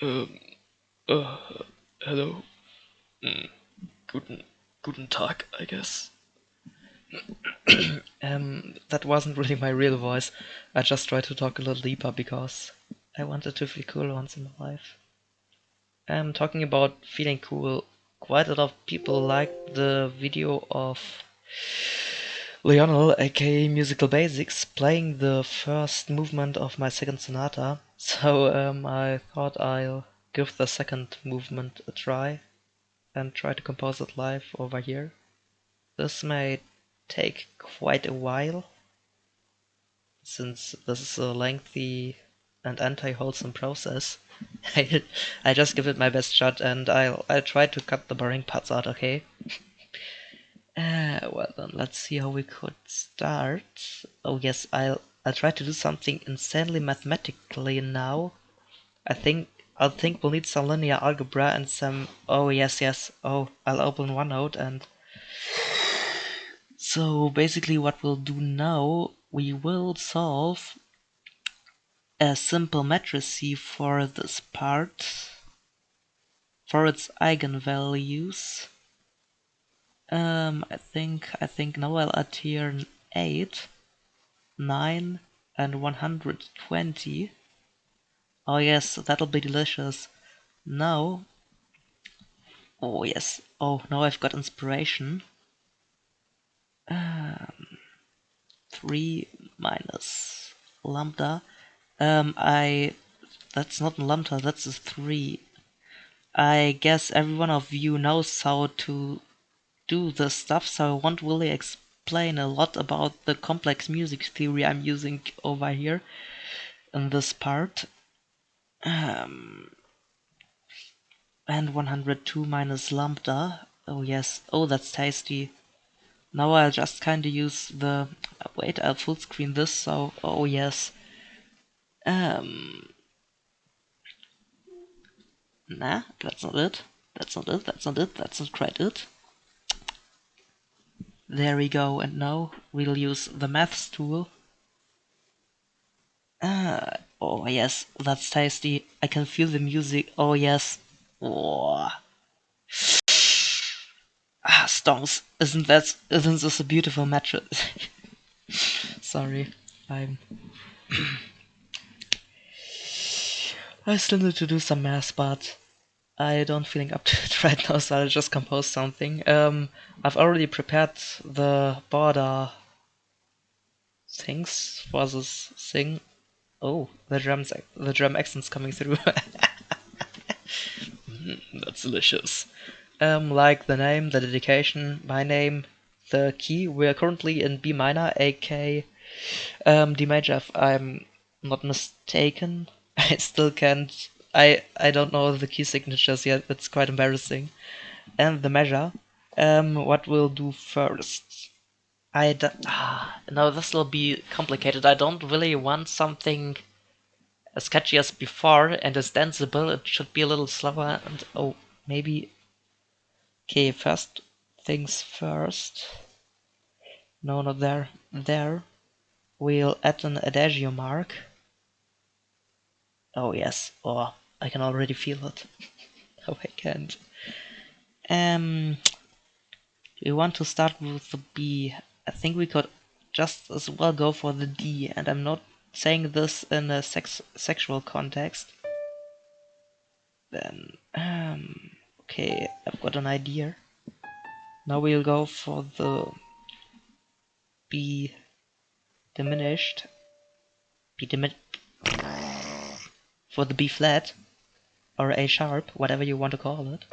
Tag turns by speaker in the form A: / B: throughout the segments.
A: Um, uh, hello. Mm, guten, guten Tag, I guess. um, that wasn't really my real voice. I just tried to talk a little deeper because I wanted to feel cool once in my life. Um, talking about feeling cool, quite a lot of people liked the video of Lionel, aka Musical Basics, playing the first movement of my second sonata. So um, I thought I'll give the second movement a try and try to compose it live over here. This may take quite a while, since this is a lengthy and anti-wholesome process. I, just give it my best shot and I'll, I'll try to cut the boring parts out, okay? uh, well then, let's see how we could start. Oh yes, I'll, I'll try to do something insanely mathematically now. I think I think we'll need some linear algebra and some oh yes yes oh I'll open OneNote and so basically what we'll do now we will solve a simple matrix for this part for its eigenvalues um I think I think now I'll add here 8 9 and 120 Oh yes, that'll be delicious. Now, oh yes, oh now I've got inspiration. Um, 3 minus lambda. Um, I, that's not lambda, that's a 3. I guess every one of you knows how to do the stuff, so I won't really explain a lot about the complex music theory I'm using over here in this part. Um, and 102 minus lambda. Oh yes, oh that's tasty. Now I'll just kinda use the... Wait, I'll full screen this, so... Oh yes. Um... Nah, that's not it. That's not it, that's not it, that's not quite it. There we go, and now we'll use the maths tool. Ah, Oh yes, that's tasty. I can feel the music. Oh yes. Oh. Ah, stonks. Isn't that isn't this a beautiful mattress? Sorry, I'm. I still need to do some math, but I don't feeling up to it right now, so I'll just compose something. Um, I've already prepared the border things for this thing Oh, the drums, the drum accents coming through. mm, that's delicious. Um, like the name, the dedication, my name, the key. We are currently in B minor, AK um, D major. If I'm not mistaken, I still can't. I I don't know the key signatures yet. It's quite embarrassing. And the measure. Um, what we'll do first? I ah, no, this will be complicated. I don't really want something as catchy as before and as danceable. It should be a little slower and oh, maybe. Okay, first things first. No, not there. There. We'll add an adagio mark. Oh yes. Oh, I can already feel it. oh, I can't. Um, we want to start with the B. I think we could just as well go for the D, and I'm not saying this in a sex sexual context. Then, um, okay, I've got an idea. Now we'll go for the B diminished, B diminished, for the B flat, or A sharp, whatever you want to call it.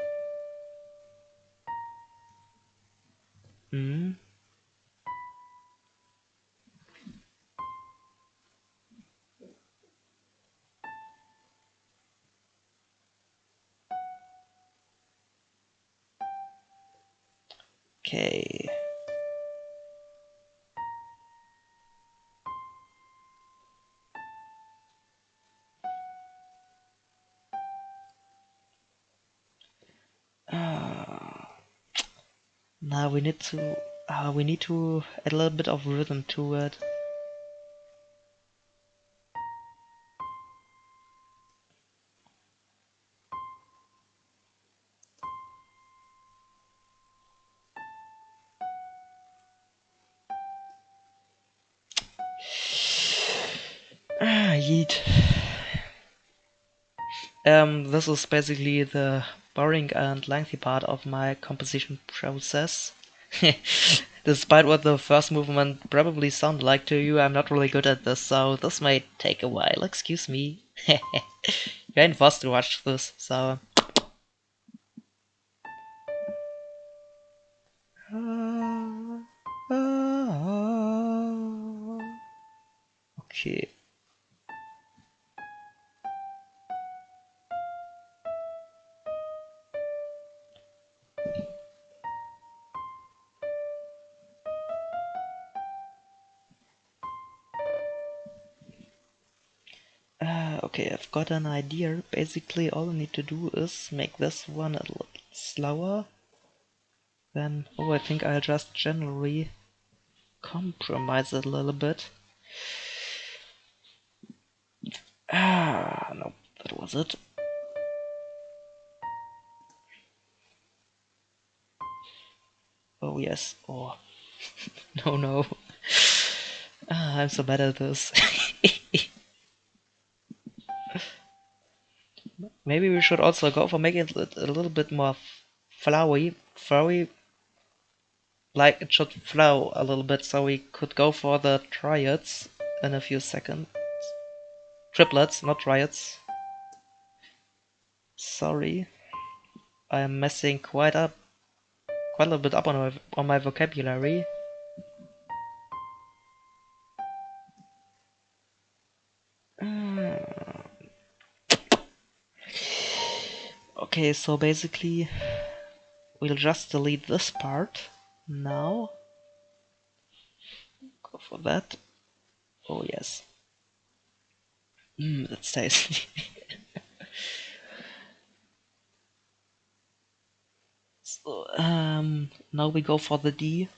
A: we need to uh, we need to add a little bit of rhythm to it. Ah. Um, this is basically the boring and lengthy part of my composition process. Despite what the first movement probably sounded like to you, I'm not really good at this, so this may take a while, excuse me. you ain't forced to watch this, so... got an idea. Basically, all I need to do is make this one a little slower. Then, oh, I think I'll just generally compromise it a little bit. Ah, no, that was it. Oh, yes. Oh, no, no. Ah, I'm so bad at this. Maybe we should also go for making it a little bit more flowy, flowy, like it should flow a little bit so we could go for the triads in a few seconds. Triplets, not triads. Sorry. I am messing quite up, quite a little bit up on my, on my vocabulary. Okay, so basically we'll just delete this part now. Go for that. Oh yes. Mmm, that's tasty. so, um, now we go for the D.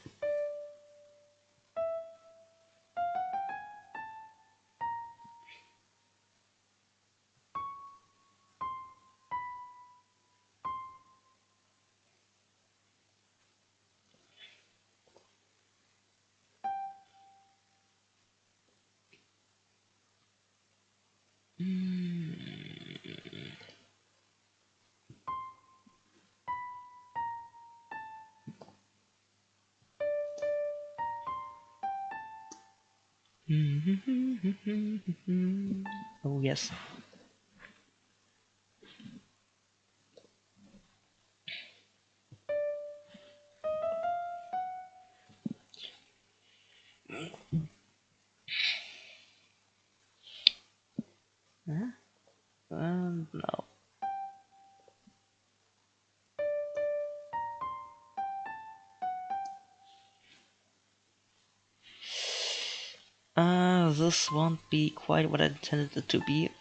A: won't be quite what I intended it to be.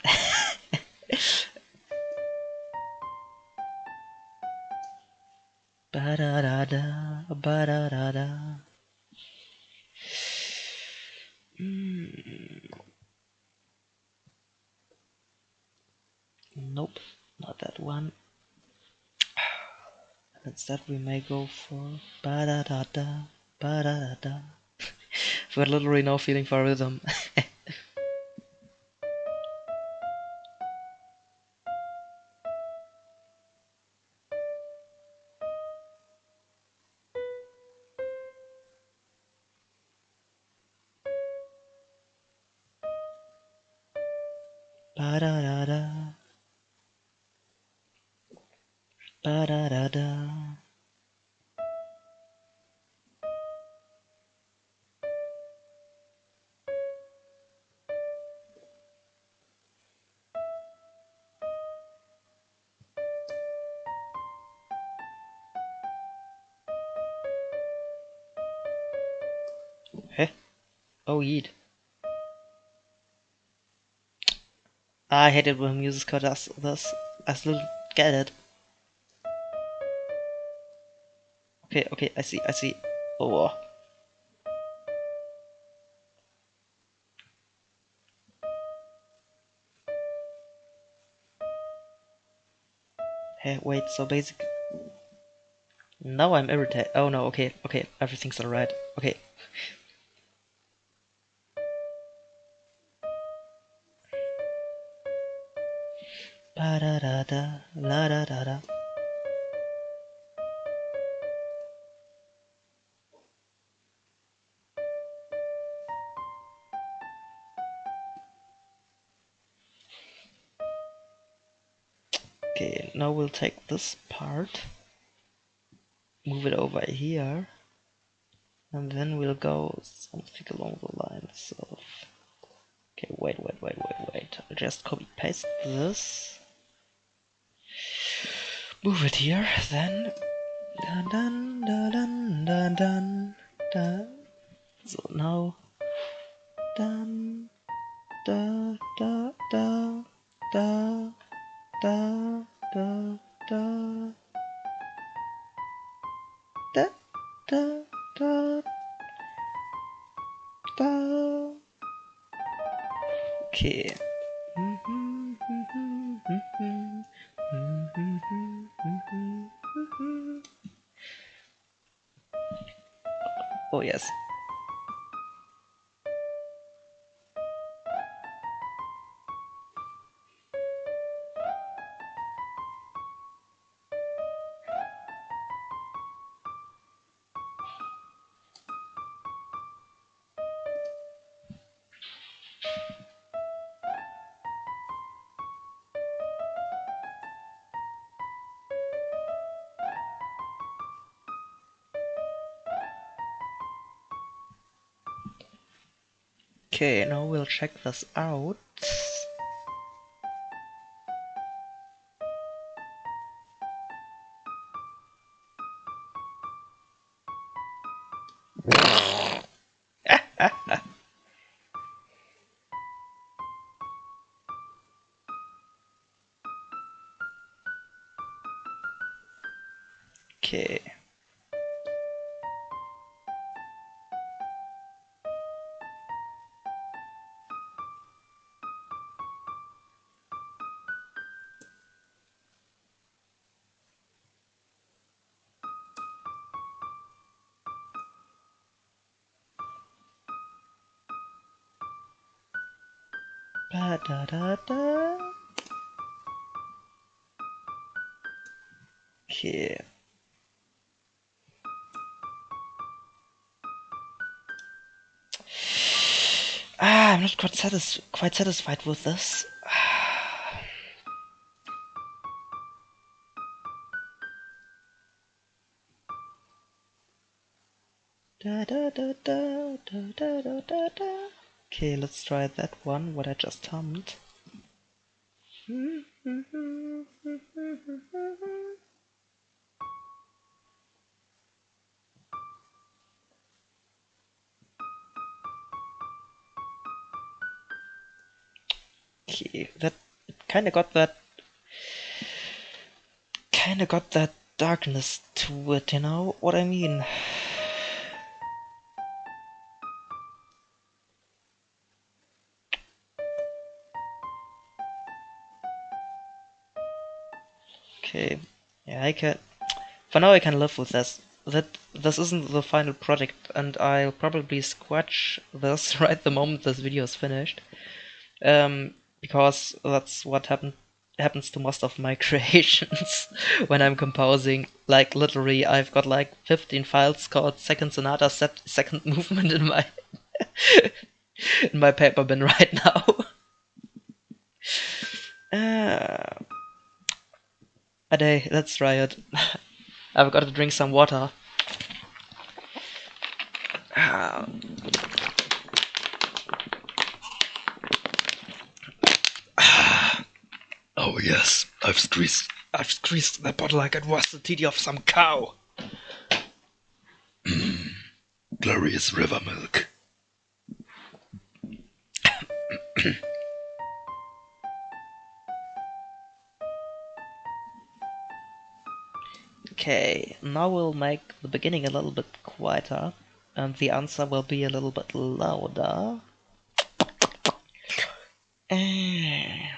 A: ba da da da, ba da da da. Mm. Nope, not that one. Instead, we may go for ba da da da, ba da da da. We're literally no feeling for rhythm. Oh, yeet. I hate it when music does this. I still get it. Okay, okay, I see, I see. Oh. Hey, wait, so basic. Now I'm irritated. Oh no, okay, okay, everything's alright. Okay. Move it over here, and then we'll go something along the lines of... Okay, wait, wait, wait, wait, wait. I'll just copy paste this. Move it here, then... Dun dun dun dun dun dun dun. So now... Dun da da da da da da da da da da da Okay. Oh yes. Check this out. Ba da da da. Okay. Ah, I'm not quite, satis quite satisfied with this. Da da da da da da da da. Okay, let's try that one, what I just hummed. Okay, that kinda got that kinda got that darkness to it, you know what I mean? I can. For now, I can live with this. That this isn't the final project, and I'll probably scratch this right the moment this video is finished, um, because that's what happened happens to most of my creations when I'm composing. Like literally, I've got like 15 files called Second Sonata Second Movement in my in my paper bin right now. Day, let's try it. I've got to drink some water.
B: Oh yes, I've squeezed, I've squeezed the bottle like it was the titty of some cow. Glorious river milk.
A: Okay, now we'll make the beginning a little bit quieter, and the answer will be a little bit louder. Eh.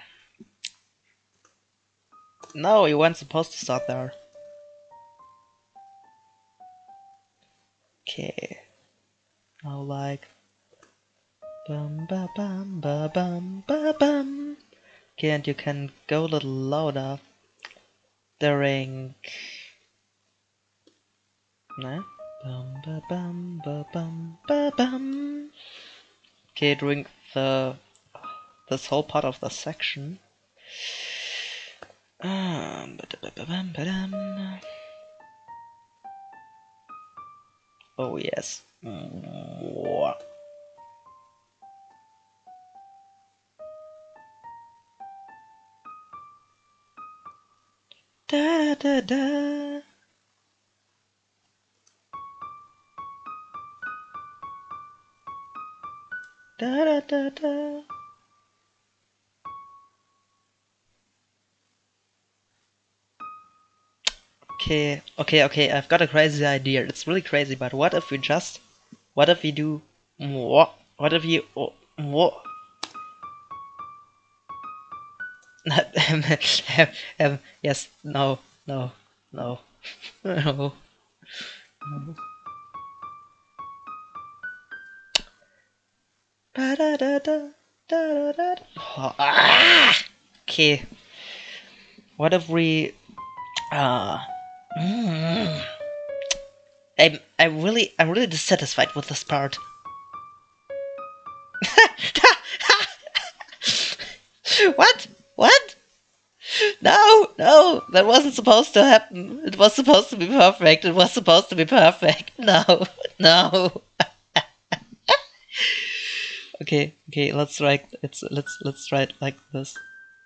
A: No, you weren't supposed to start there. Okay. Now like bum ba bum ba bum ba bum Okay, and you can go a little louder during. No? Bum, bum, bum. Okay, during the this whole part of the section. Um. Oh yes. Mwah. Da da da da. Da da da. Okay, okay, okay, I've got a crazy idea. It's really crazy, but what if we just, what if we do? What if you, um, um, yes, no, no, no, no, no. Ah! Okay. What if we uh mm, I'm I'm really I'm really dissatisfied with this part. what? What? No, no, that wasn't supposed to happen. It was supposed to be perfect. It was supposed to be perfect. No, no. Okay, okay, let's write it's let's let's it like this.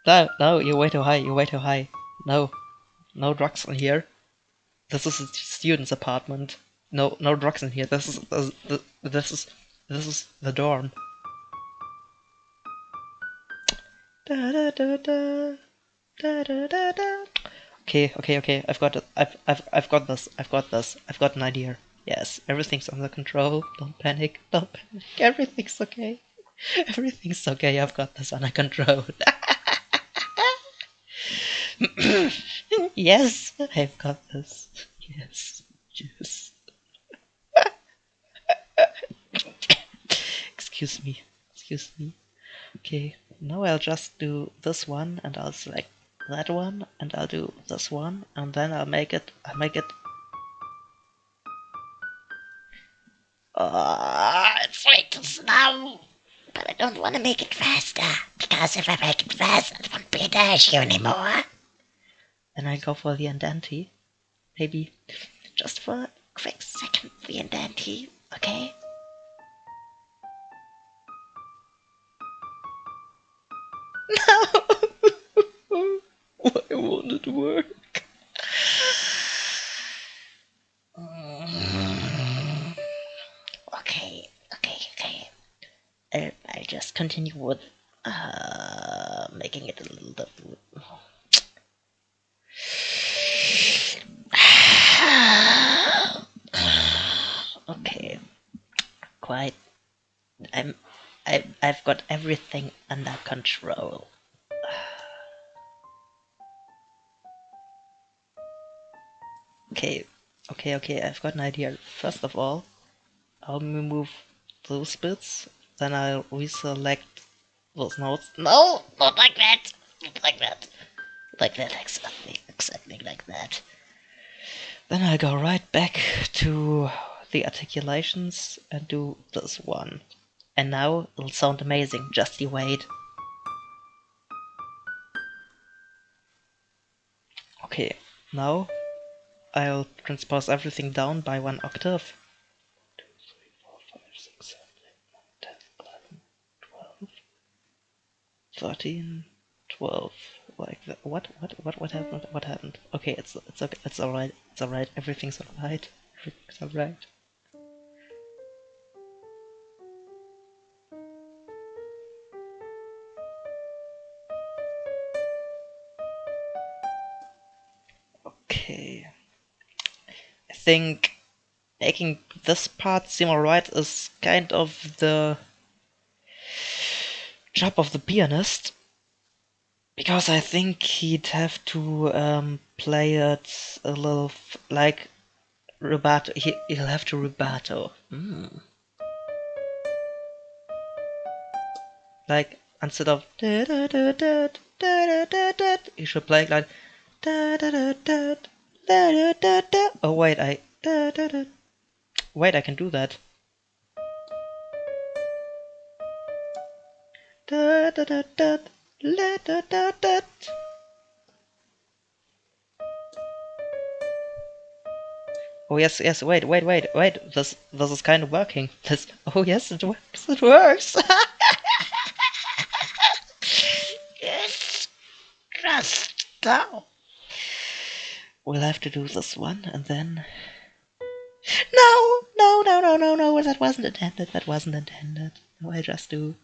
A: No, no, you're way too high, you're way too high. No. No drugs in here. This is a student's apartment. No, no drugs in here. This is this, this is this is the dorm. Da, da, da, da. Da, da, da, da. Okay, okay, okay. I've got it. I've, I've, I've got this. I've got this. I've got an idea. Yes, everything's under control. Don't panic. Don't panic. Everything's okay. Everything's okay. I've got this under control. yes, I've got this. Yes, yes. excuse me, excuse me. Okay, now I'll just do this one and I'll select that one and I'll do this one and then I'll make it, I'll make it.
C: Oh, it's too slow. But I don't want to make it faster, because if I make it faster, it won't be a dash anymore.
A: Then I go for the andante. Maybe
C: Just for a quick second, the andante, okay? No!
A: Why won't it work?
C: Continue with uh, making it a little bit. okay, quite. I'm. I, I've got everything under control.
A: Okay, okay, okay, I've got an idea. First of all, I'll remove those bits, then I'll reselect those notes.
C: No, not like that. Not like that. Like that, exactly. Exactly like that.
A: Then I'll go right back to the articulations and do this one. And now it'll sound amazing, just you wait. Okay, now I'll transpose everything down by one octave. 2, 3, 4, 5, 6, 7, 8, 9, 10, 11, 12, 13, 12, like. What, what, what, what happened? What happened? Okay, it's, it's okay, it's alright, it's alright, everything's alright, everything's alright. Okay. I think making this part seem alright is kind of the job of the pianist because I think he'd have to um, play it a little f- like rubato. He, will have to rubato. Mm. Like instead of he should play like oh wait I wait I can do that. Da da da da da da da. Oh yes, yes. Wait, wait, wait, wait. This this is kind of working. This. Oh yes, it works. It works.
C: Yes. Just now.
A: we'll have to do this one and then. No, no, no, no, no, no. That wasn't intended. That wasn't intended. No, I just do.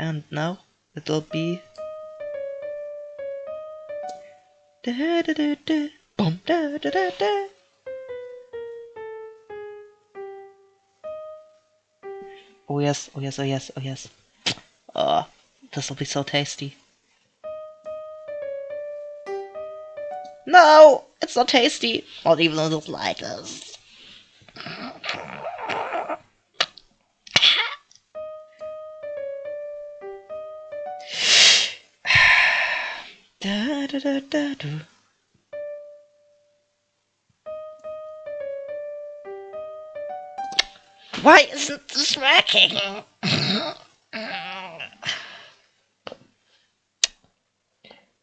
A: And now it'll be. Da da da da. Boom da da da da. Oh yes, oh yes, oh yes, oh yes. Oh, this will be so tasty. No, it's not tasty. Not even a little slightest. da, da, da, da, do.
C: Why isn't this working?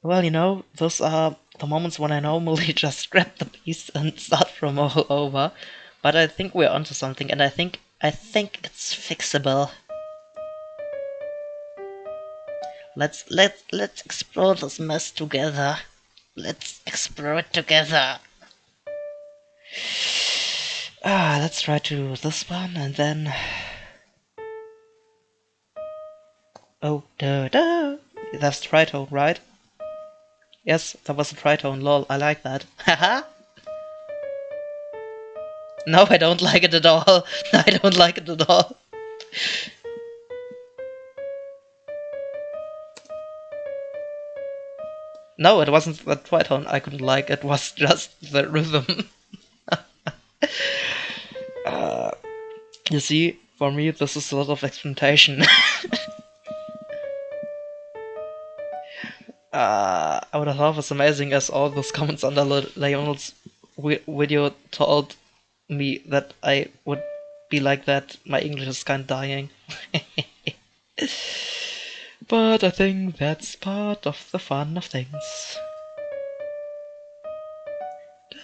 A: Well, you know, those are the moments when I normally just grab the piece and start from all over. But I think we're onto something, and I think I think it's fixable. Let's let let's explore this mess together. Let's explore it together. Ah, let's try to this one and then. Oh, da da. That's tritone, right? Yes, that was a tritone. Lol, I like that. Haha. no, I don't like it at all. I don't like it at all. No, it wasn't the tritone I couldn't like. It was just the rhythm. uh, you see, for me, this is a lot of experimentation. uh, I would have thought it was amazing as all those comments under wi- video told me that I would be like that. My English is kind of dying. But I think that's part of the fun of things.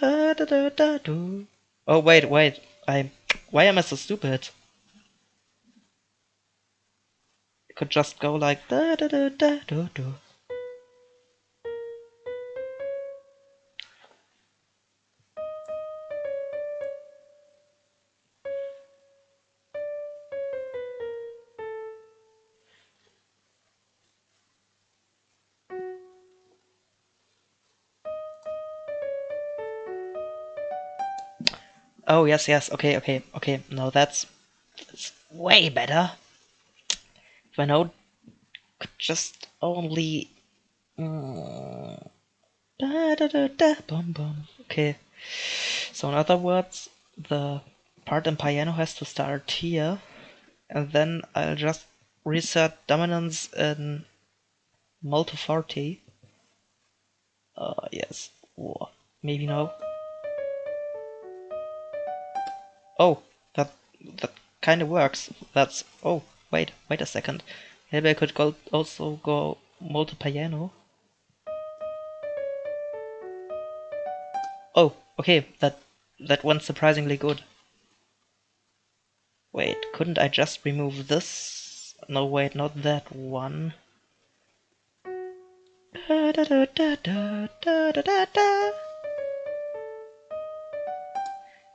A: Da, da, da, da, do. Oh wait, wait. I. Why am I so stupid? It could just go like da da da da do do. Oh yes, yes. Okay, okay, okay. No, that's, that's way better. If I know, could just only. Mm, da, da, da, da, bum, bum. Okay. So in other words, the part in piano has to start here, and then I'll just reset dominance in multiforte. Uh, yes. Or maybe no. Oh, that that kinda works. That's oh wait, wait a second. Maybe I could go also go multi-piano. Oh, okay, that that went surprisingly good. Wait, couldn't I just remove this? No wait, not that one. Da, da, da,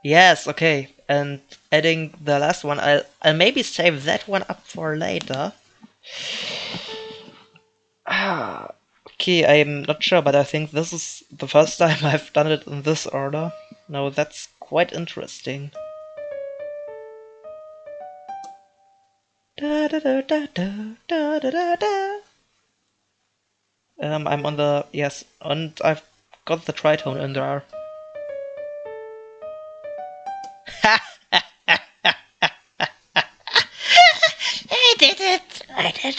A: yes, okay, and adding the last one. I'll, I'll maybe save that one up for later. Okay, I'm not sure, but I think this is the first time I've done it in this order. Now that's quite interesting. Um, I'm on the... yes, and I've got the tritone in there.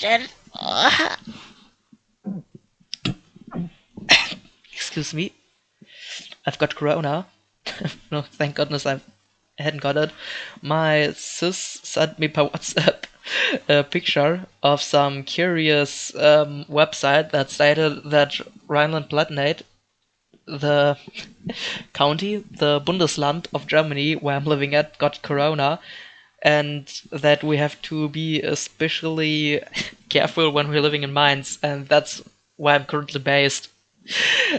A: Excuse me. I've got corona. no, thank goodness I hadn't got it. My sis sent me per WhatsApp a picture of some curious um, website that stated that Rhineland-Palatinate, the county, the Bundesland of Germany where I'm living at, got corona, and that we have to be especially careful when we're living in Mainz, and that's where I'm currently based.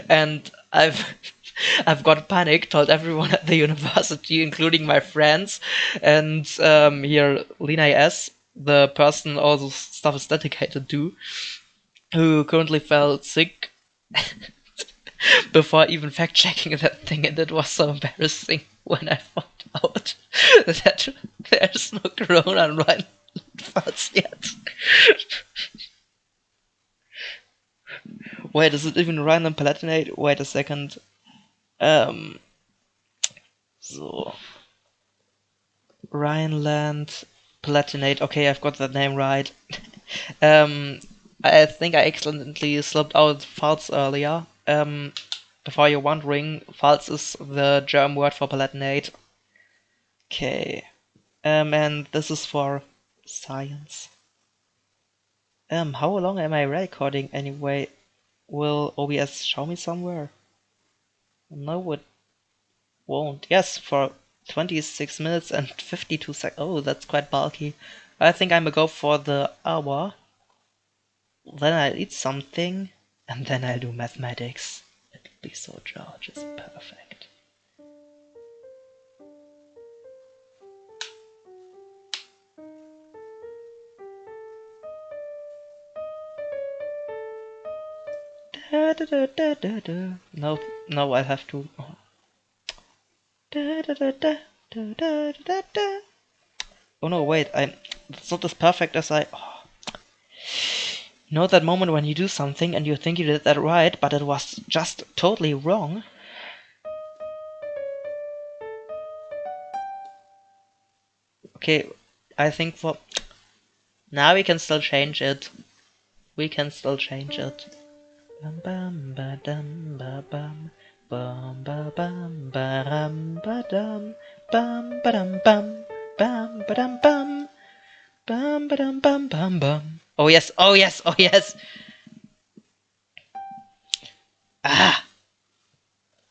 A: And I've I've got panic, told everyone at the university, including my friends, and um, here Lina S, the person all this stuff is dedicated to, who currently felt sick before even fact checking that thing, and it was so embarrassing when I found out that there's no corona in Rhineland yet. Wait, is it even Rhineland Palatinate? Wait a second. Um. So. Rhineland Palatinate. Okay, I've got that name right. um, I think I accidentally slipped out Pfalz earlier. Um, before you're wondering, Pfalz is the German word for Palatinate. Okay. Um, and this is for science. Um, how long am I recording anyway? Will OBS show me somewhere? No, it won't. Yes, for 26 minutes and 52 seconds. Oh, that's quite bulky. I think I'm gonna go for the hour. Then I'll eat something, and then I'll do mathematics. It'll be so George, it's perfect. Da, da, da, da, da. No, no, I have to. oh. Da, da, da, da, da, da, da, da. Oh no, wait, I. It's not as perfect as I. oh. You know that moment when you do something and you think you did that right, but it was just totally wrong? Okay, I think for. Now we can still change it. We can still change it. Bum bum ba dum ba bum bum ba bum ba rum ba dum bum ba dum bum bum ba dum bum bum ba dum bum bum bum. Oh yes, oh yes, oh yes. Ah.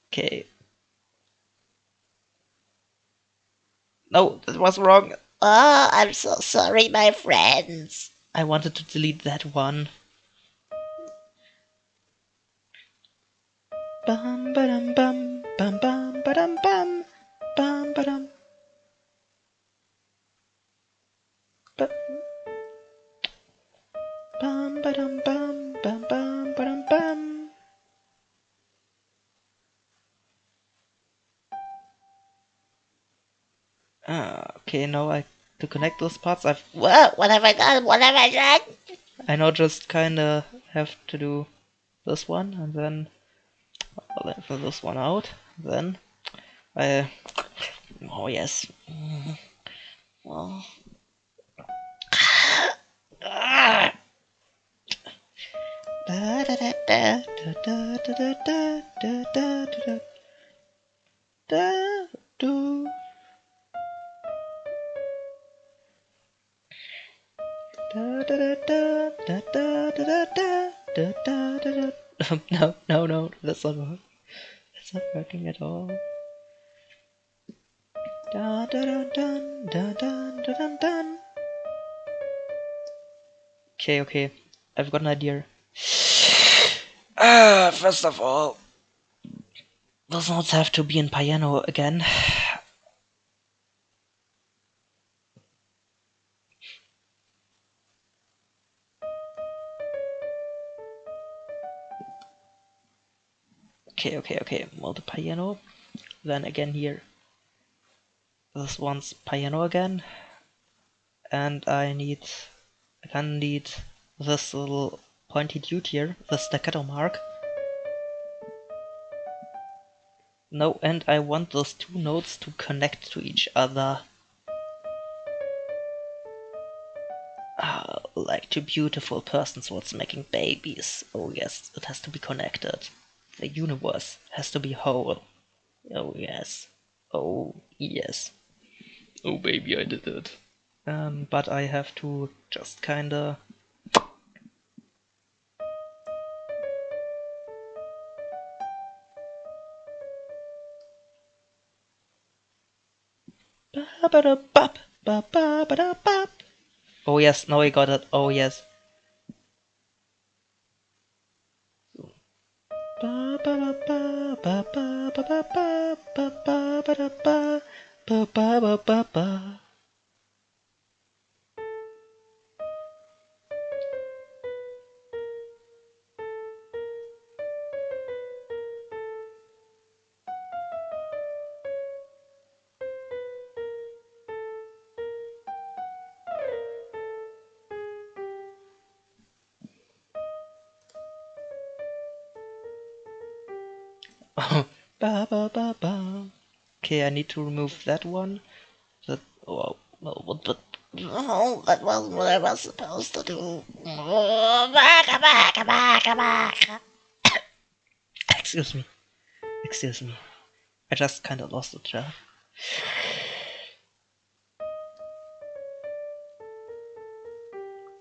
A: Okay. No, that was wrong.
C: oh, I'm so sorry, my friends.
A: I wanted to delete that one. Bum ba dum bum bum bum ba dum bum bum ba dum. Ba- Bum ba dum bum bum bum ba dum bum. Ah, okay. Now I to connect those parts. I've
C: Whoa, what have I done? What have I done?
A: I now just kinda have to do this one and then let for this one out. Then, uh, oh yes. Well, no, no, no, that's not right. That's not working at all. Da da da da da. Okay, okay. I've got an idea. Ah, first of all, those notes have to be in piano again. Okay, okay, okay. Well, the piano. Then again here. This one's piano again. And I need. I of need this little pointy dude here, the staccato mark. No, and I want those two notes to connect to each other. Ah, like two beautiful persons what's making babies. Oh yes, it has to be connected. The universe has to be whole. Oh yes. Oh yes.
B: Oh baby, I did it.
A: Um, but I have to just kinda. Oh yes, now I got it. Oh yes. Ba-ba-ba-ba, ba-ba-ba-ba-ba, ba-ba-ba-da-ba, ba-ba-ba-ba-ba. ba Okay, I need to remove that one. That oh, well, what the
C: No, that wasn't what I was supposed to do. Oh, baka, baka, baka, baka.
A: excuse me, excuse me. I just kind of lost it, yeah.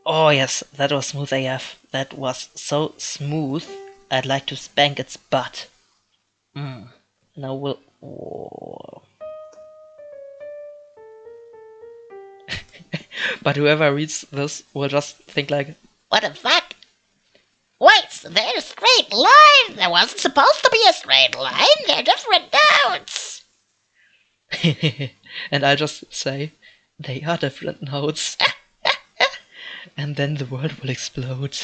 A: Oh yes, that was smooth AF. That was so smooth. I'd like to spank its butt. Mm. Now we'll. But whoever reads this will just think like,
C: What the fuck? Wait, there's a straight line. There wasn't supposed to be a straight line. They're different notes.
A: and I'll just say, they are different notes. and then the world will explode,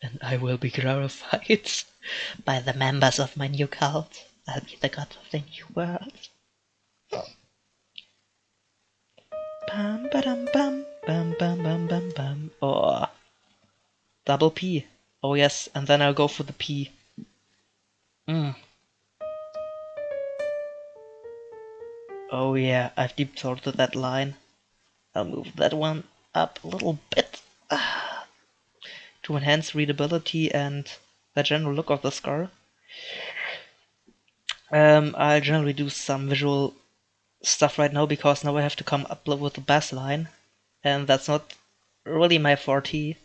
A: and I will be glorified by the members of my new cult. I'll be the god of the new world. Hmm. Bam bam bam bam bam bam bam bam. Oh, double P. Oh yes, and then I'll go for the P. Mm. Oh yeah, I've deep throated that line. I'll move that one up a little bit to enhance readability and the general look of the scar. Um, I'll generally do some visual stuff right now because now I have to come up with the bass line, and that's not really my forte.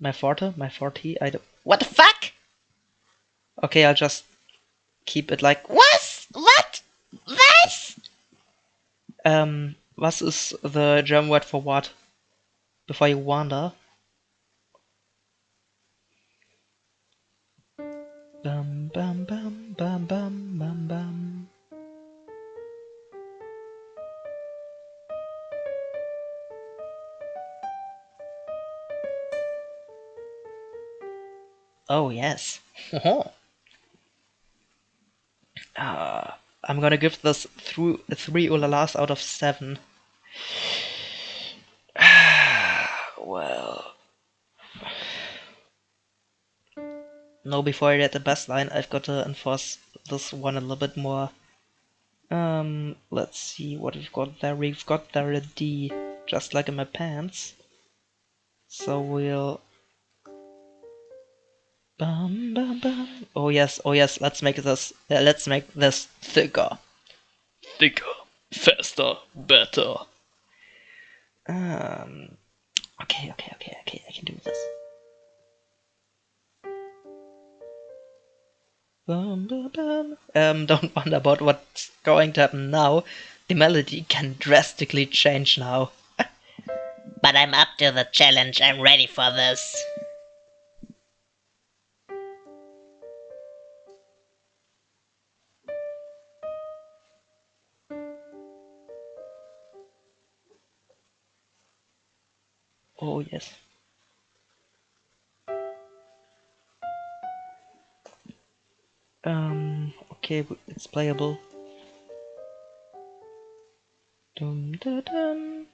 A: My forte, my forte. I don't.
C: What the fuck?
A: Okay, I'll just keep it like
C: Was? What? Was?
A: Um, was is the German word for what? Before you wander. Oh yes. uh, I'm gonna give this through three ulalas out of seven. well. No, before I get the best line, I've got to enforce this one a little bit more. Um, let's see what we've got there. We've got there a D, just like in my pants. So we'll Bum, bum, bum. Oh yes, oh yes, let's make this uh, let's make this thicker.
B: Thicker, faster, better.
A: Um Okay, okay, okay, okay, I can do this. Bum, bum, bum. Um don't wonder about what's going to happen now. The melody can drastically change now.
C: But I'm up to the challenge. I'm ready for this.
A: Playable. Dum da dum.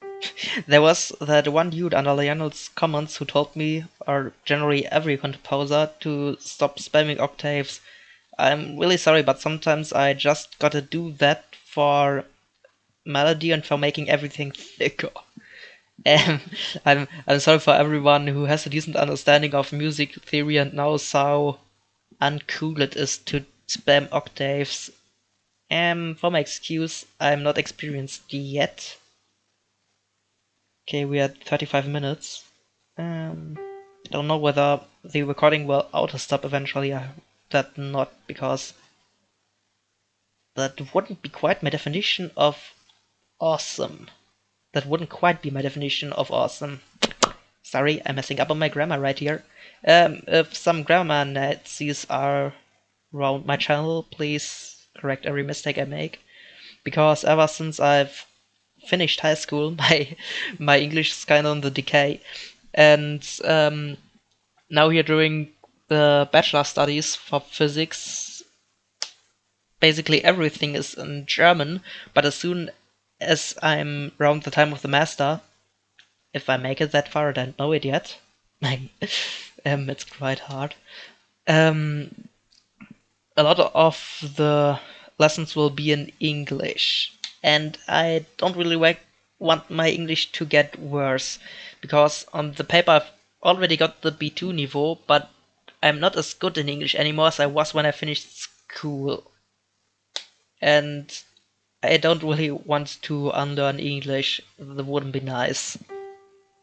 A: there was that one dude under Lionel's comments who told me, or generally every composer, to stop spamming octaves. I'm really sorry, but sometimes I just gotta do that for melody and for making everything thicker. Um, I'm I'm sorry for everyone who has a decent understanding of music theory and knows how uncool it is to spam octaves. Um, for my excuse, I'm not experienced yet. Okay, we are 35 minutes. Um, I don't know whether the recording will auto stop eventually. I that not because that wouldn't be quite my definition of awesome. That wouldn't quite be my definition of awesome. Sorry, I'm messing up on my grammar right here. Um, if some grammar Nazis are around my channel, please correct every mistake I make. Because ever since I've finished high school, my my English is kind of on the decay, and um, now here doing the bachelor studies for physics. Basically everything is in German, but as soon as I'm around the time of the master, if I make it that far, I don't know it yet. um, it's quite hard. Um, a lot of the lessons will be in English, and I don't really want my English to get worse because on the paper I've already got the B2 niveau, but I'm not as good in English anymore as I was when I finished school. And I don't really want to unlearn English. That wouldn't be nice.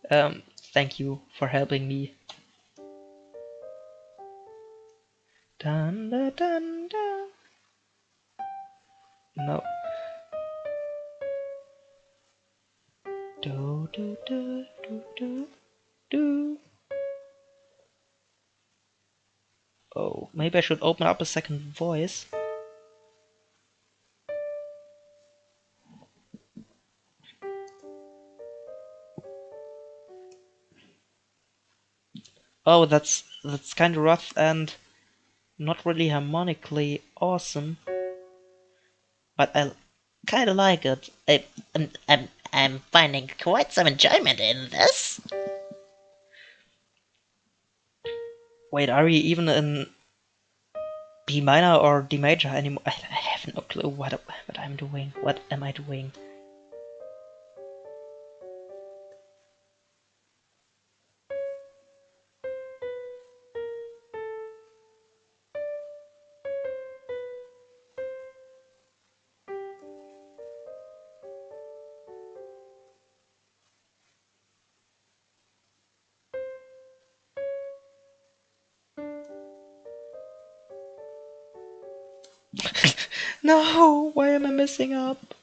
A: Um, thank you for helping me. Dun, dun, dun, dun. No. Do, do, do, do, do, do. Oh, maybe I should open up a second voice. Oh, that's that's kind of rough and not really harmonically awesome, but I kind of like it.
C: I, I'm, I'm, I'm finding quite some enjoyment in this.
A: Wait, are we even in B minor or D major anymore? I have no clue what what I'm doing. What am I doing? No, why am I messing up?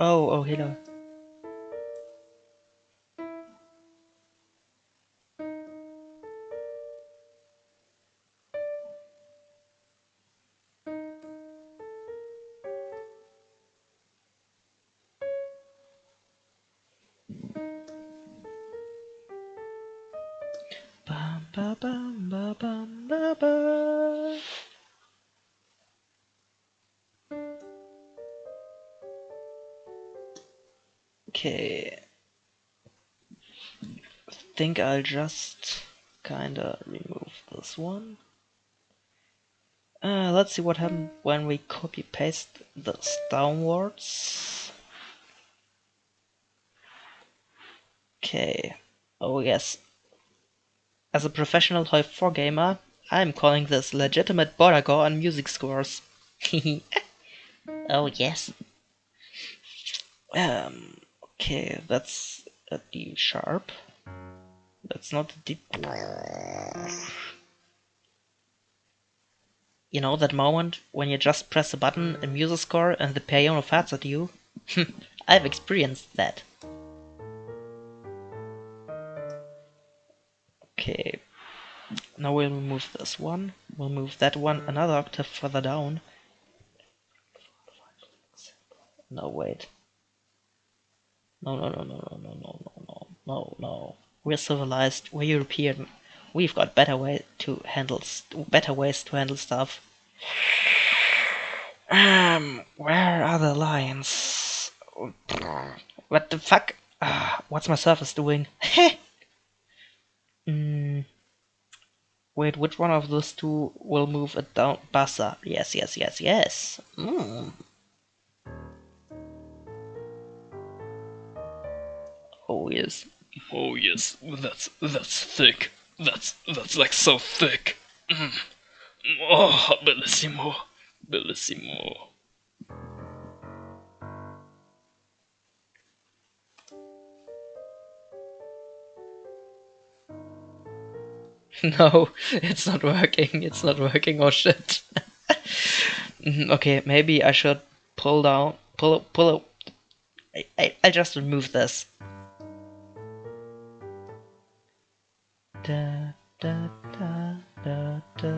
A: Oh, oh, hello. Think I'll just kinda remove this one. Uh, let's see what happens when we copy paste this downwards. Okay. Oh yes. As a professional Hoi 4 gamer, I'm calling this legitimate border gore on music scores.
C: Oh, yes.
A: um, okay, that's a D sharp. That's not deep. You know that moment when you just press a button in MuseScore and the piano farts at you? I've experienced that. Okay. Now we'll move this one. We'll move that one another octave further down. No, wait. No, no, no, no, no, no, no, no, no, no. We're civilized. We're European. We've got better way to handle better ways to handle stuff. Um, where are the lions? What the fuck? Ah, what's my surface doing? mm. Wait, which one of those two will move it down? Bassa. Yes, yes, yes, yes. Mm. Oh yes.
B: Oh yes, that's that's thick. That's that's like so thick. Mm. Oh, bellissimo, bellissimo.
A: No, it's not working. It's not working. Oh shit. Mhm, okay, maybe I should pull down, pull, pull. I, I, I just remove this. Da, da, da, da, da.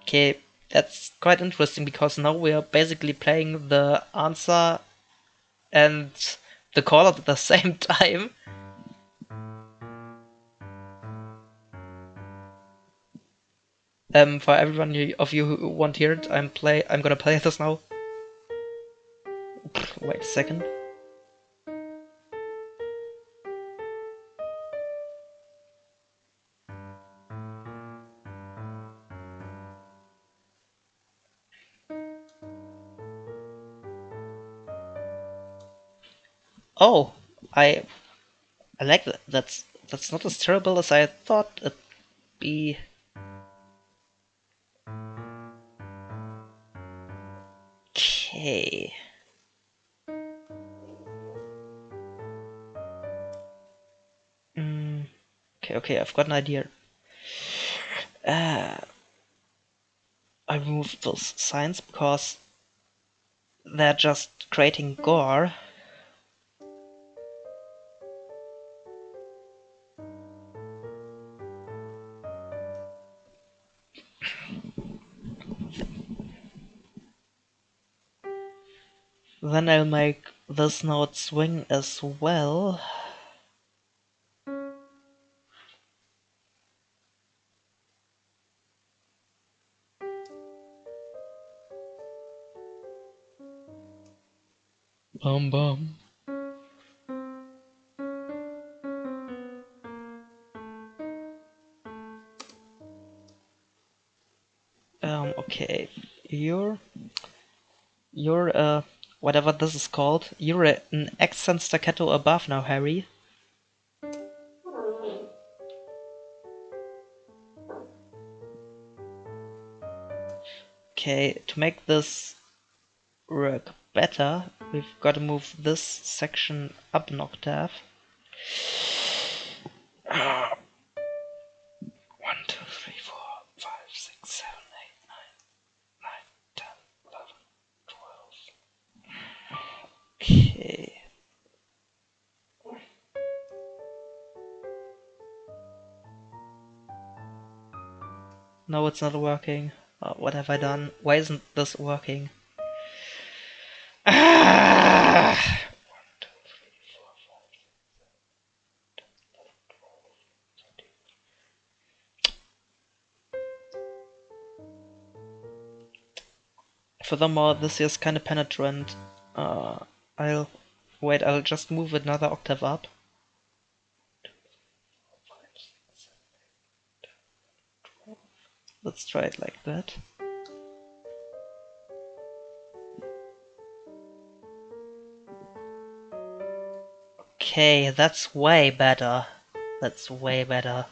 A: Okay, that's quite interesting because now we are basically playing the answer and the call at the same time. Um, for everyone of you who want to hear it, I'm play. I'm gonna play this now. Wait a second. Oh, I I like that. That's that's not as terrible as I thought it'd be. Okay, I've got an idea. Uh, I removed those signs because they're just creating gore. Then I'll make this note swing as well.
B: Bum bum.
A: Um, okay, you're you're uh whatever this is called. You're an accent staccato above now, Harry. Okay, to make this work better, we've got to move this section up an octave.
B: One, two, three, four, five, six, seven, eight, nine, nine, ten, eleven, twelve.
A: Okay. No, it's not working. Uh, what have I done? Why isn't this working? Furthermore, this is kind of penetrant. Uh, I'll wait. I'll just move another octave up. Let's try it like that. Okay, that's way better. That's way better.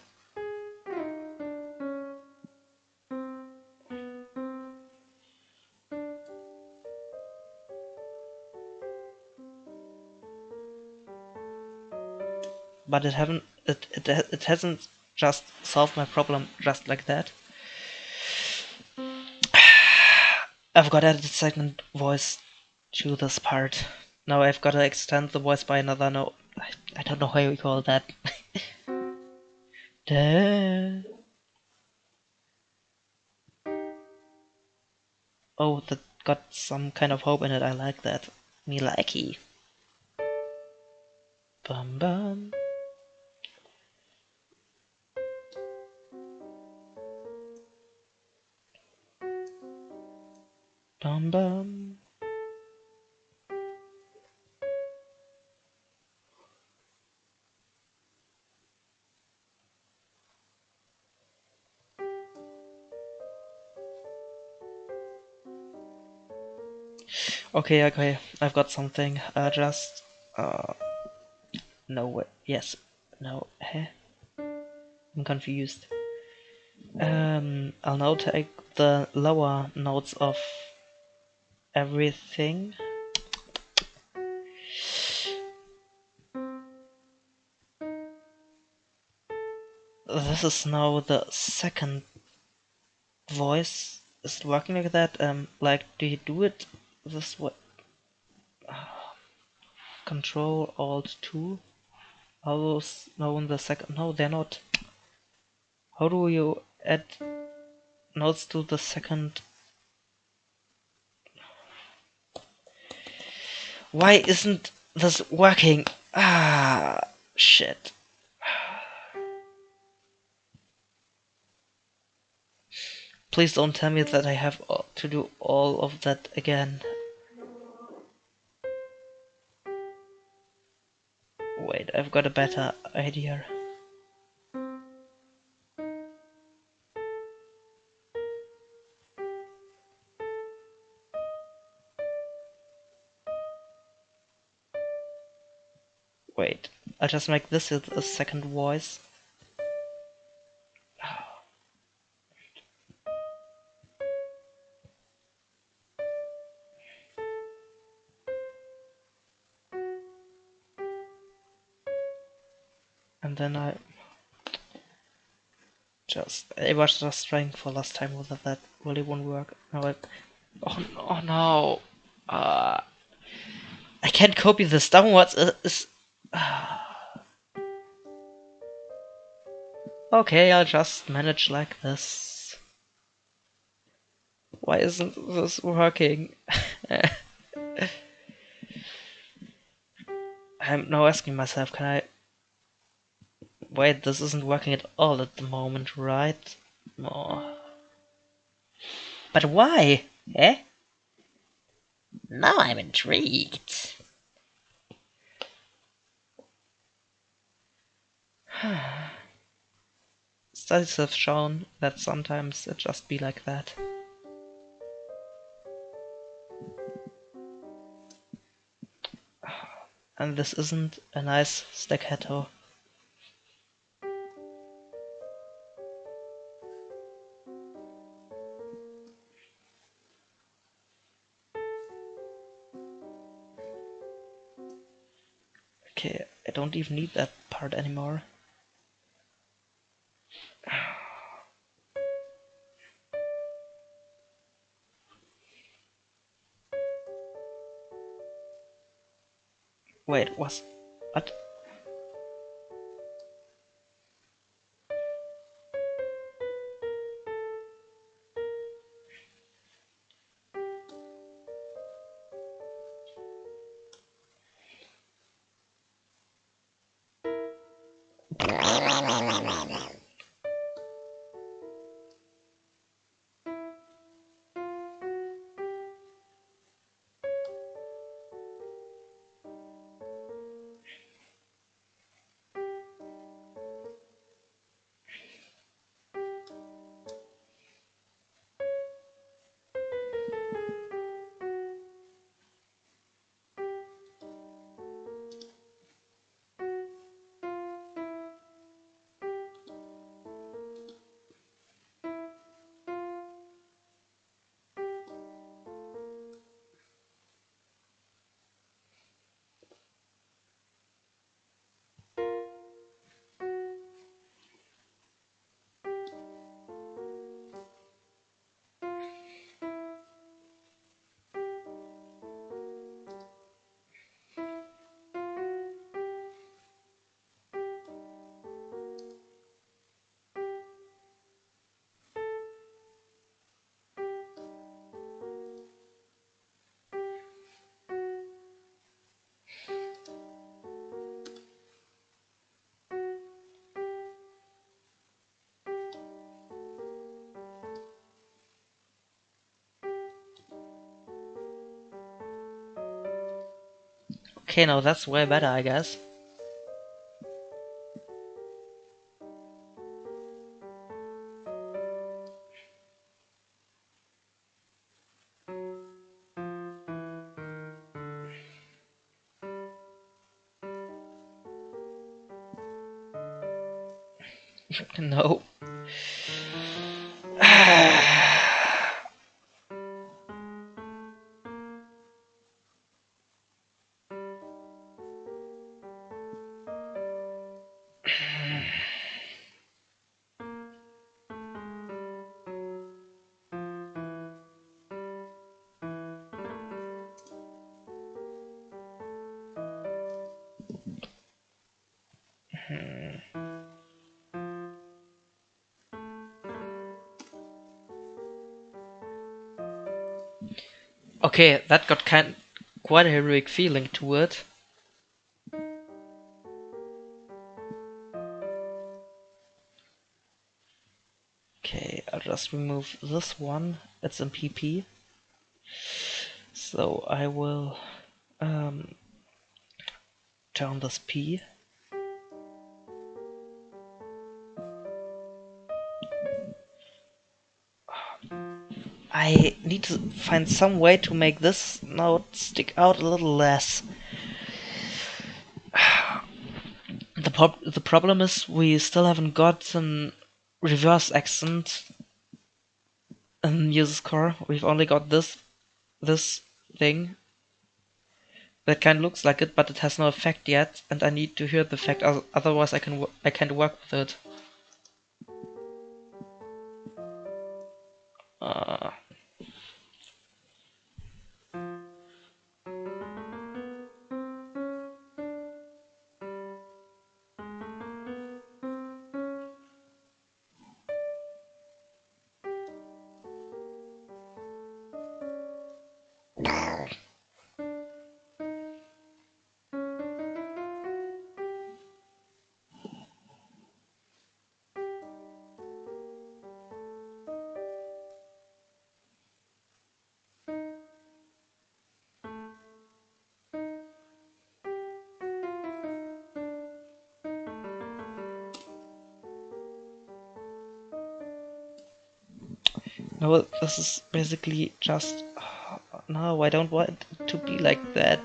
A: But it haven't it, it it hasn't just solved my problem just like that. I've got added a second voice to this part. Now I've got to extend the voice by another note. I, I don't know how you call that. Oh, that got some kind of hope in it. I like that. Me likey. Bum bum. Bum bum. Okay, okay, I've got something. Uh, just, uh, no, way. yes, no, eh? I'm confused. Um, I'll now take the lower notes of everything. This is now the second voice. Is working like that? Um, like, do you do it this way? Control Alt 2. Are those now in the second? No, they're not. How do you add notes to the second? Why isn't this working? Ah, shit. Please don't tell me that I have to do all of that again. Wait, I've got a better idea. I'll just make this a second voice. And then I just I was just trying for last time whether that really won't work. Now I oh no oh no uh I can't copy this downwards. It's, uh, okay, I'll just manage like this. Why isn't this working? I'm now asking myself, can I Wait, this isn't working at all at the moment, right? Oh. But why? Eh?
C: Now I'm intrigued.
A: Studies have shown that sometimes it just be like that. And this isn't a nice staccato. Okay, I don't even need that part anymore. Wait, was what? Okay, now that's way better, I guess. Okay, that got kind quite a heroic feeling to it. Okay, I'll just remove this one. It's in PP. So I will um, turn this P. need to find some way to make this note stick out a little less. The, prob the problem is we still haven't got an reverse accent in MuseScore. We've only got this this thing that kind of looks like it, but it has no effect yet, and I need to hear the effect. Otherwise, I can I can't work with it. Uh, this is basically just... No, I don't want to be like that.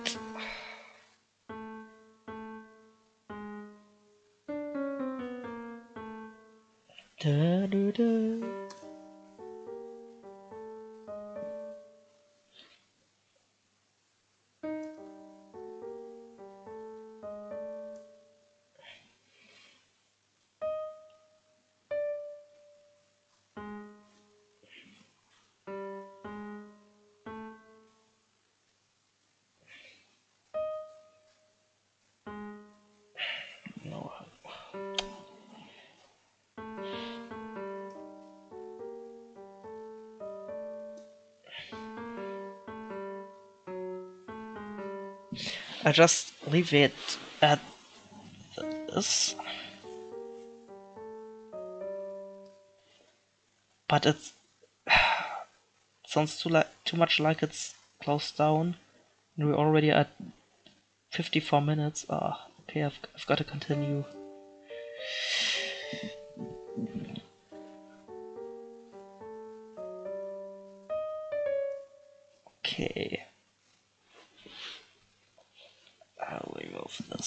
A: I just leave it at this. But it sounds too like too much like it's closed down. And we're already at 54 minutes. Ah, okay, I've, I've got to continue.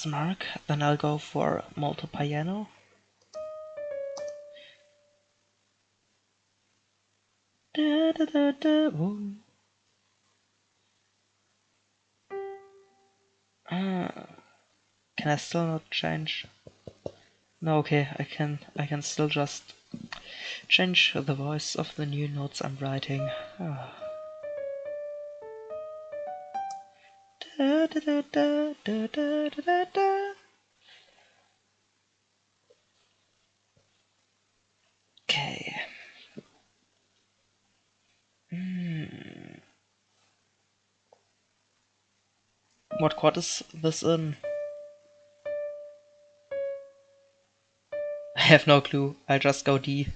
A: Mark, then I'll go for molto piano. Da, da, da, da. Ah, can I still not change? No, okay, I can. I can still just change the voice of the new notes I'm writing. Ah. Da, da, da, okay. Hmm. What chord is this in? I have no clue. I'll just go D.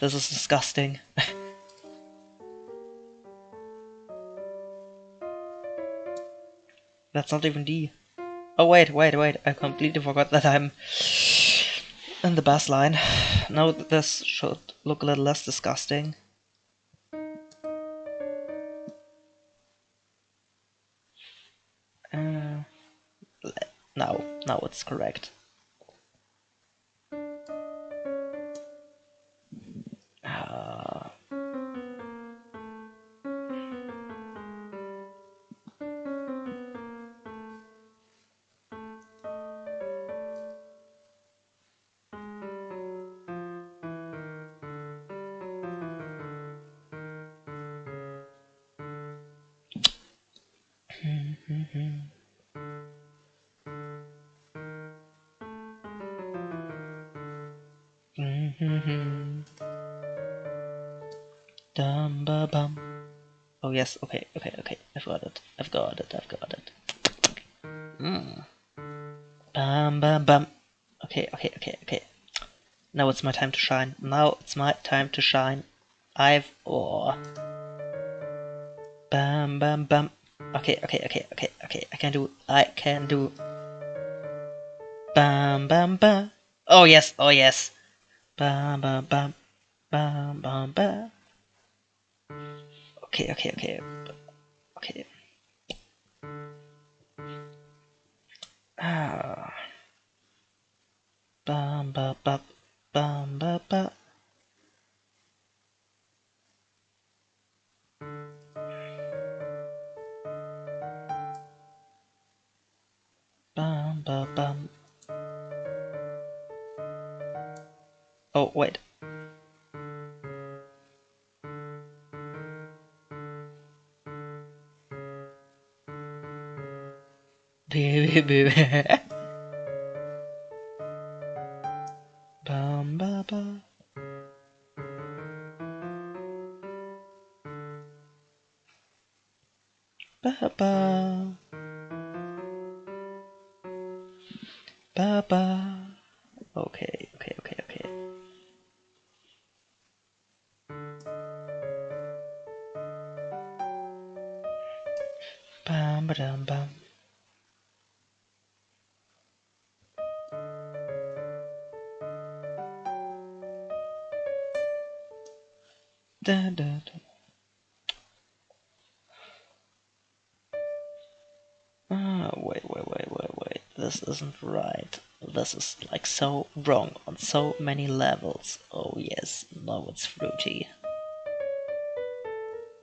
A: this is disgusting. That's not even D. Oh wait, wait, wait, I completely forgot that I'm in the bass line. Now this should look a little less disgusting. Uh, now, now it's correct. Mm-hmm. Mm-hmm. Mm-hmm. Dum ba bum. Oh yes, okay, okay, okay. I've got it. I've got it. I've got it. Mm. Bum bum bum. Okay, okay, okay, okay. Now it's my time to shine. Now it's my time to shine. I've oh. Bam bam bam. Okay, okay, okay, okay, okay. I can do. I can do. Bam bam bam. Oh yes, oh yes. Bam bam bam. Bam bam bam. Okay, okay, okay. るね。Da, da, da. Ah, wait, wait, wait, wait, wait. This isn't right. This is like so wrong on so many levels. Oh yes, now it's fruity.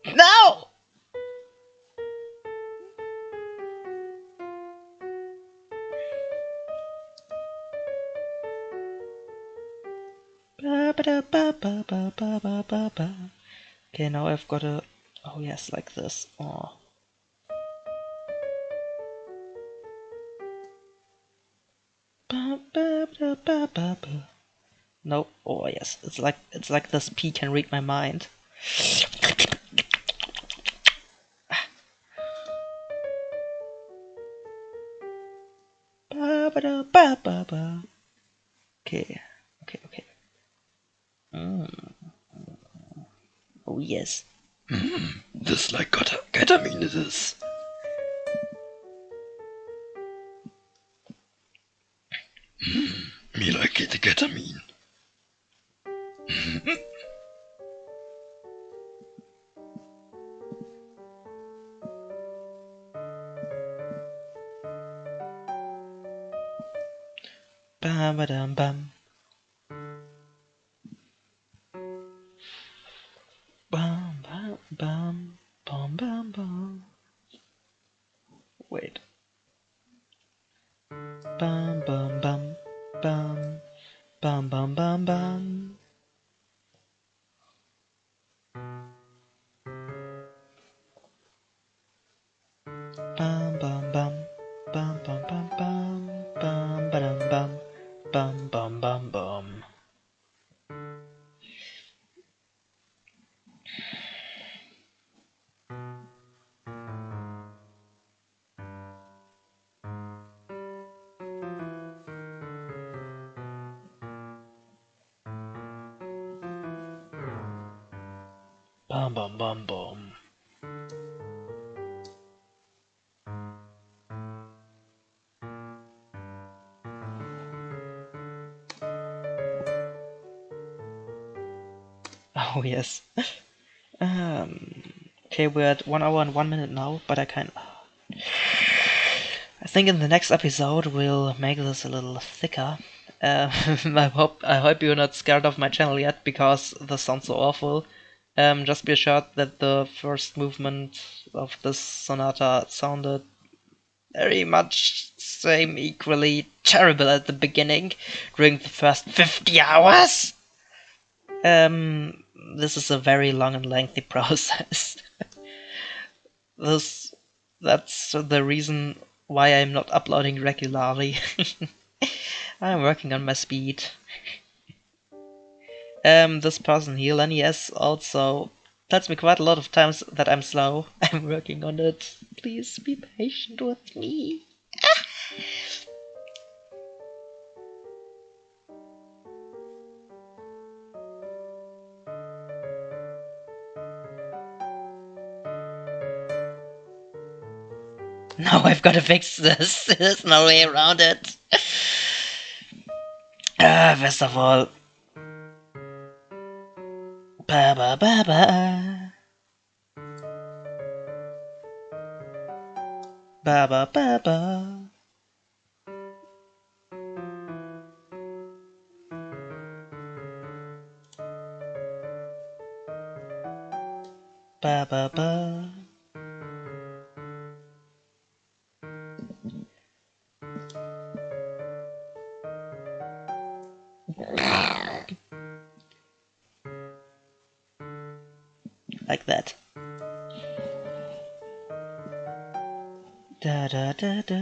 A: No! Ba ba ba ba ba ba ba ba. Okay, now I've got a. Oh yes, like this. Oh. No. Oh yes, it's like it's like this P can read my mind. Okay. Okay. Mm. Oh yes.
B: This like geta- ketamine it is.
A: Bum bum bum bum. Oh yes. um, okay, we're at one hour and one minute now, but I can. I think in the next episode we'll make this a little thicker. Uh, I hope I hope you're not scared of my channel yet because this sounds so awful. Um, just be assured that the first movement of this sonata sounded very much same equally terrible at the beginning during the first 50 hours. Um, this is a very long and lengthy process. this that's the reason why I'm not uploading regularly. I'm working on my speed. Um, this person here, Lenny S, also tells me quite a lot of times that I'm slow. I'm working on it. Please be patient with me. Now I've got to fix this. There's no way around it. Ah, first of all. Ba ba ba ba. Ba ba ba ba. Ba ba ba. Like that. Da da da da.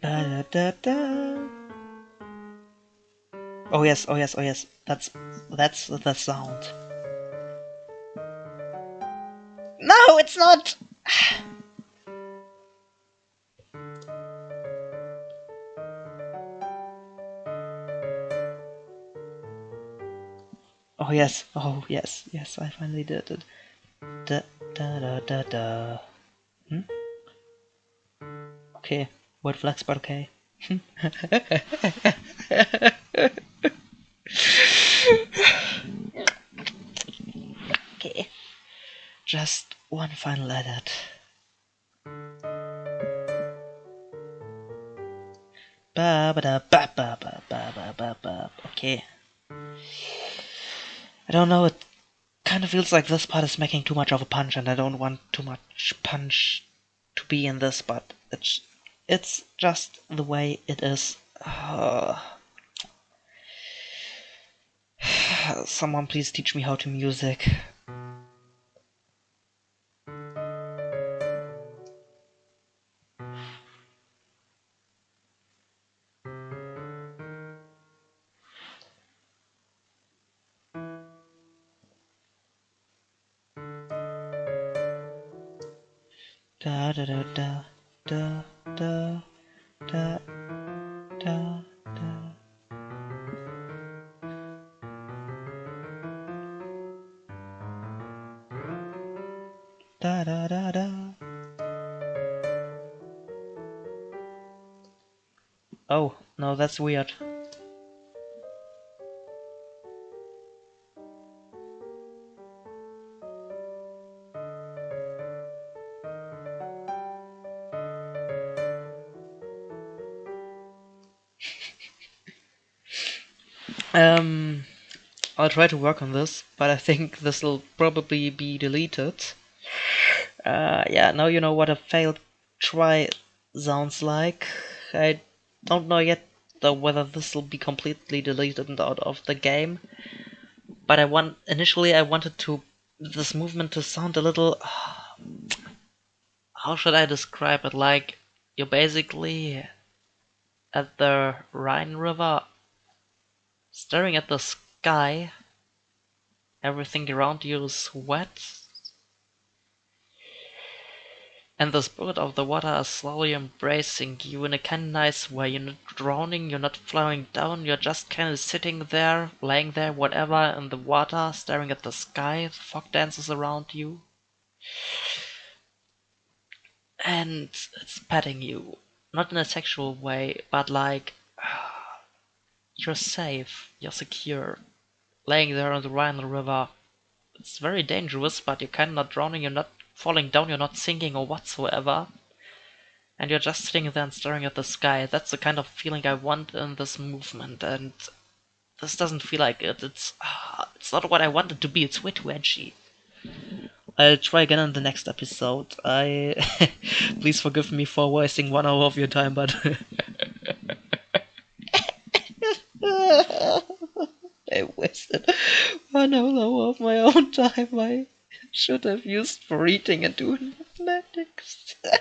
A: Da da da. Oh yes, oh yes, oh yes. That's that's the sound. Not. Oh yes, oh yes, yes, I finally did it. Da da da da da. Hmm? Okay, what flex, but okay. okay. Just one final edit. Ba ba da ba ba ba ba ba ba ba. Okay. I don't know. It kind of feels like this part is making too much of a punch, and I don't want too much punch to be in this. But it's it's just the way it is. Someone please teach me how to music. Da da. Oh, no, that's weird. Um, I'll try to work on this, but I think this will probably be deleted. Uh, yeah, now you know what a failed try sounds like. I don't know yet though whether this will be completely deleted out of the game. But I want initially I wanted to this movement to sound a little how should I describe it? Like you're basically at the Rhine River staring at the sky. Everything around you is wet. And the spirit of the water is slowly embracing you in a kind of nice way. You're not drowning, you're not flowing down, you're just kind of sitting there, laying there, whatever, in the water, staring at the sky. The fog dances around you. And it's petting you. Not in a sexual way, but like you're safe, you're secure. Laying there on the Rhine River. It's very dangerous, but you're kind of not drowning, you're not falling down, you're not sinking or whatsoever. And you're just sitting there and staring at the sky. That's the kind of feeling I want in this movement, and this doesn't feel like it. It's uh, it's not what I want it to be. It's way too edgy. I'll try again in the next episode. I please forgive me for wasting one hour of your time, but I wasted one hour of my own time. I should have used for eating and doing mathematics.